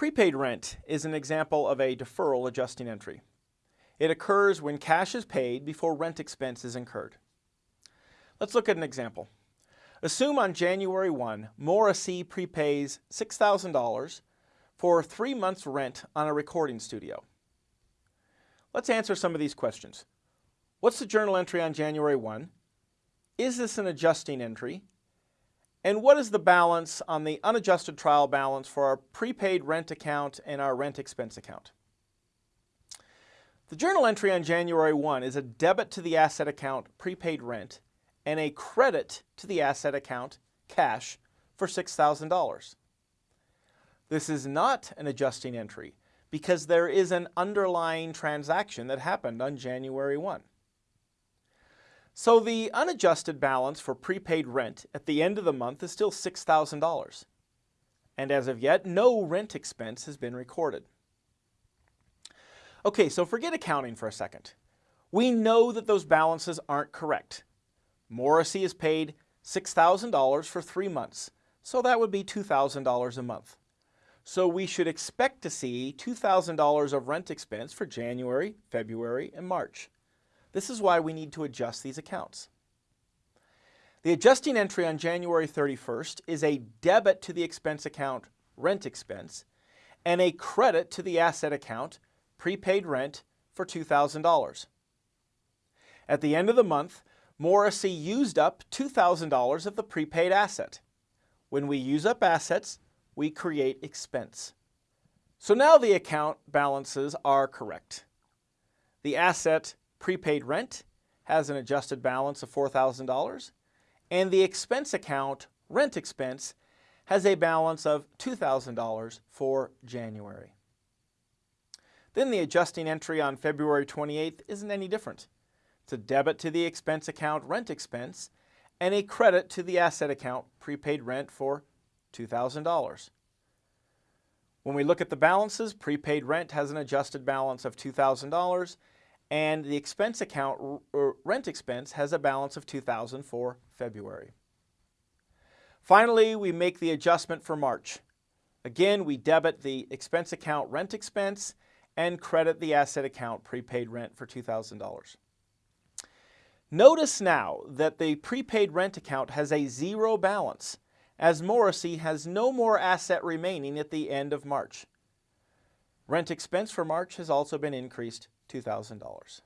Prepaid rent is an example of a deferral adjusting entry. It occurs when cash is paid before rent expense is incurred. Let's look at an example. Assume on January 1, Morrissey prepays $6,000 for three months rent on a recording studio. Let's answer some of these questions. What's the journal entry on January 1? Is this an adjusting entry? And what is the balance on the unadjusted trial balance for our prepaid rent account and our rent expense account? The journal entry on January 1 is a debit to the asset account prepaid rent and a credit to the asset account cash for $6,000. This is not an adjusting entry because there is an underlying transaction that happened on January 1. So the unadjusted balance for prepaid rent at the end of the month is still $6,000. And as of yet, no rent expense has been recorded. Okay, so forget accounting for a second. We know that those balances aren't correct. Morrissey is paid $6,000 for three months, so that would be $2,000 a month. So we should expect to see $2,000 of rent expense for January, February, and March. This is why we need to adjust these accounts. The adjusting entry on January 31st is a debit to the expense account rent expense and a credit to the asset account prepaid rent for $2,000. At the end of the month, Morrissey used up $2,000 of the prepaid asset. When we use up assets, we create expense. So now the account balances are correct. The asset prepaid rent has an adjusted balance of $4,000 and the expense account rent expense has a balance of $2,000 for January. Then the adjusting entry on February 28th isn't any different. It's a debit to the expense account rent expense and a credit to the asset account prepaid rent for $2,000. When we look at the balances, prepaid rent has an adjusted balance of $2,000 and the expense account, rent expense, has a balance of 2000 for February. Finally, we make the adjustment for March. Again, we debit the expense account rent expense and credit the asset account prepaid rent for $2,000. Notice now that the prepaid rent account has a zero balance as Morrissey has no more asset remaining at the end of March. Rent expense for March has also been increased $2,000.